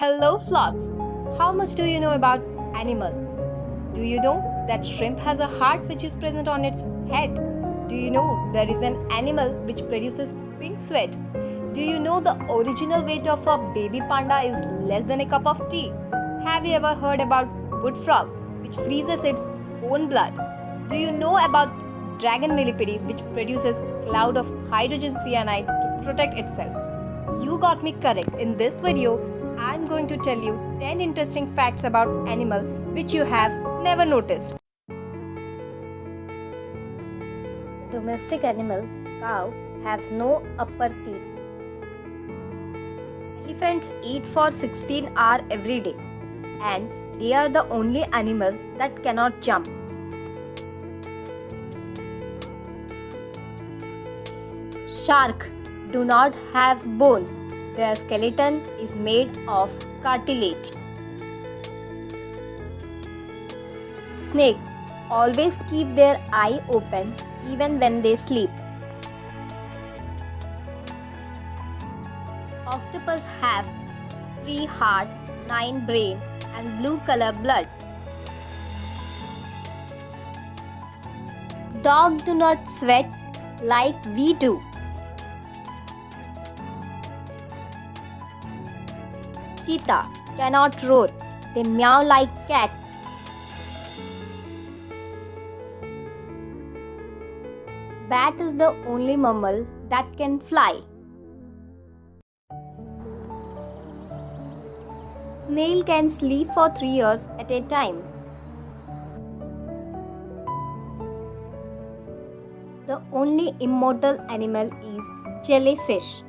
Hello frogs! How much do you know about animal? Do you know that shrimp has a heart which is present on its head? Do you know there is an animal which produces pink sweat? Do you know the original weight of a baby panda is less than a cup of tea? Have you ever heard about wood frog which freezes its own blood? Do you know about dragon millipede which produces cloud of hydrogen cyanide to protect itself? You got me correct. In this video, I'm going to tell you 10 interesting facts about animal which you have never noticed. The domestic animal, cow, has no upper teeth. Elephants eat for 16 hours every day and they are the only animal that cannot jump. Shark do not have bone. Their skeleton is made of cartilage. Snake always keep their eye open even when they sleep. Octopus have 3 heart, 9 brain and blue color blood. Dogs do not sweat like we do. Cheetah cannot roar. They meow like cat. Bat is the only mammal that can fly. Snail can sleep for 3 years at a time. The only immortal animal is jellyfish.